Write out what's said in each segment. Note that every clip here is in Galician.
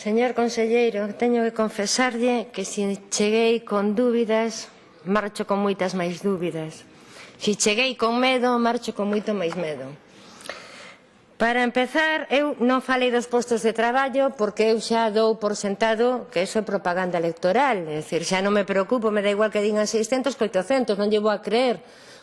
Señor conselleiro, teño que confesarlle que se cheguei con dúbidas, marcho con moitas máis dúbidas. Se cheguei con medo, marcho con moito máis medo. Para empezar, eu non falei dos postos de traballo porque eu xa dou por sentado que eso é propaganda electoral. É dicir, xa non me preocupo, me da igual que digan 600 que 800, non llevo a creer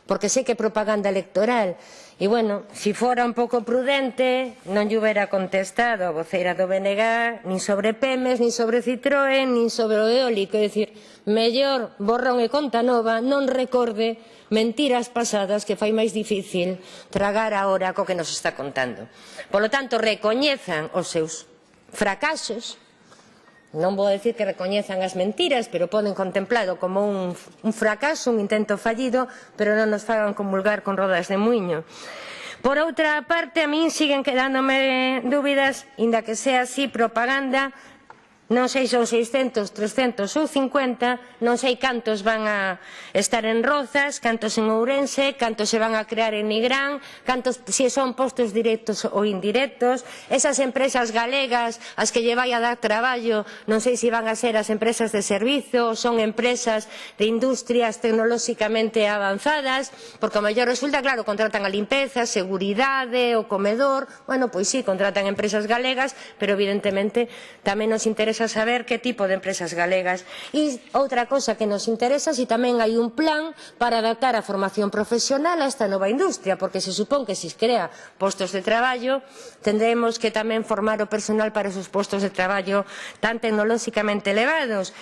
porque sei que é propaganda electoral. E, bueno, se fora un pouco prudente, non lle hubiera contestado a voceira do BNG, nin sobre PEMES, nin sobre Citroën, nin sobre o eólico. É dicir, mellor borrón e conta nova, non recorde mentiras pasadas que fai máis difícil tragar agora co que nos está contando. Polo tanto, recoñezan os seus fracasos, non vou decir que recoñezan as mentiras, pero poden contemplado como un, un fracaso, un intento fallido, pero non nos fagan comulgar con rodas de muiño. Por outra parte, a min siguen quedándome dúbidas, inda que sea así propaganda Non sei son 600, 300 ou 50, non sei cantos van a estar en Rozas, cantos en Ourense, cantos se van a crear en Nigrán, cantos se si son postos directos ou indirectos, esas empresas galegas as que lle vai a dar traballo, non sei se van a ser as empresas de servizo, ou son empresas de industrias tecnolóxicamente avanzadas, porque o mellor resulta, claro, contratan a limpeza, seguridade, o comedor, bueno, pois sí, contratan empresas galegas, pero evidentemente tamén nos interesa interesa saber que tipo de empresas galegas. E outra cosa que nos interesa se si tamén hai un plan para adaptar a formación profesional a esta nova industria, porque se supón que se crea postos de traballo, tendremos que tamén formar o personal para esos postos de traballo tan tecnolóxicamente elevados.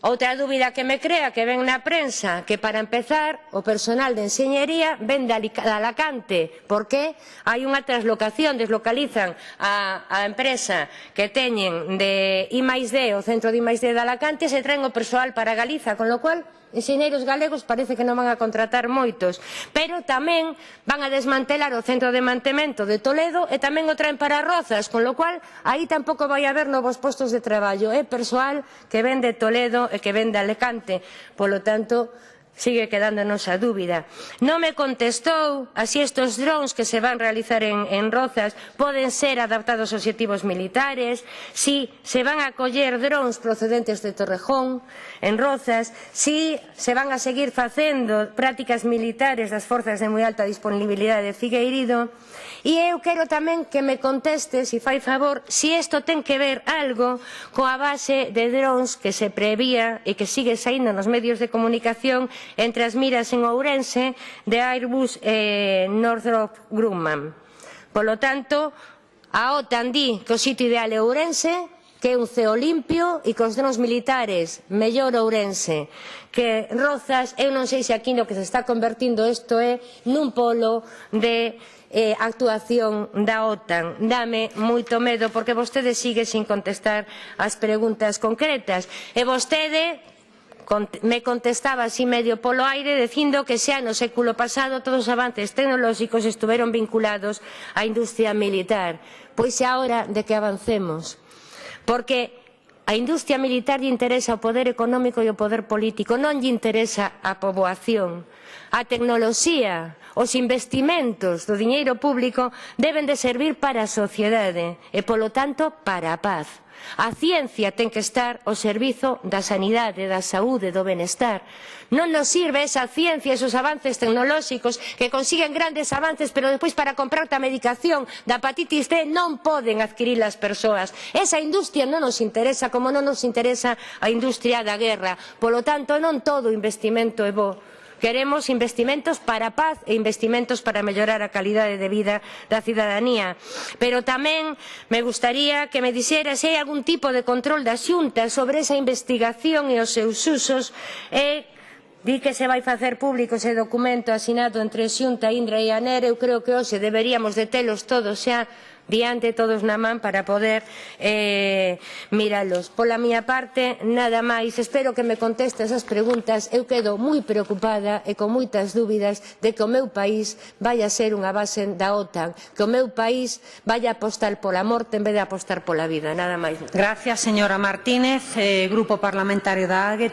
Outra dúbida que me crea que ven na prensa que para empezar o personal de enxeñería ven de Alacante porque hai unha traslocación, deslocalizan a, a empresa que teñen de I+D, o centro de I+D de Alacante se traen o persoal para Galiza, con lo cual enxeñeiros galegos parece que non van a contratar moitos, pero tamén van a desmantelar o centro de mantemento de Toledo e tamén o traen para Rozas, con lo cual aí tampouco vai haber novos postos de traballo, é persoal que ven de Toledo e que ven de Alicante, polo tanto Sigue quedándonos a dúbida. Non me contestou a si estes drons que se van realizar en, en Rozas poden ser adaptados aos objetivos militares, si se van a coller drons procedentes de Torrejón en Rozas, si se van a seguir facendo prácticas militares das forzas de moi alta disponibilidade de Figueirido. E eu quero tamén que me conteste, se si fai favor, se si isto ten que ver algo coa base de drons que se prevía e que sigue saindo nos medios de comunicación entre as miras en Ourense de Airbus e Northrop Grumman. Polo tanto, a OTAN di que o sitio ideal é Ourense, que é un ceo limpio e cos drones militares, mellor Ourense, que Rozas, eu non sei se aquí no que se está convertindo isto é nun polo de eh, actuación da OTAN. Dame moito medo porque vostede sigue sin contestar as preguntas concretas. E vostede me contestaba así medio polo aire dicindo que xa no século pasado todos os avances tecnolóxicos estiveron vinculados á industria militar. Pois xa hora de que avancemos. Porque a industria militar lle interesa o poder económico e o poder político, non lle interesa a poboación. A tecnoloxía, os investimentos do diñeiro público deben de servir para a sociedade e, polo tanto, para a paz A ciencia ten que estar ao servizo da sanidade, da saúde, do benestar. Non nos sirve esa ciencia, esos avances tecnolóxicos que consiguen grandes avances, pero despois para comprar a medicación da hepatitis C non poden adquirir as persoas. Esa industria non nos interesa, como non nos interesa a industria da guerra. Polo tanto, non todo investimento é bo. Queremos investimentos para a paz e investimentos para mellorar a calidade de vida da cidadanía. Pero tamén me gustaría que me dixera se hai algún tipo de control da xunta sobre esa investigación e os seus usos e Di que se vai facer público ese documento asinado entre Xunta, Indra e ANER, eu creo que hoxe deberíamos de telos todos xa diante todos na man para poder eh, miralos. Pola miña parte, nada máis, espero que me contestes as preguntas, eu quedo moi preocupada e con moitas dúbidas de que o meu país vai a ser unha base da OTAN, que o meu país vai a apostar pola morte en vez de apostar pola vida, nada máis. Gracias, señora Martínez, eh, Grupo Parlamentario da AGE.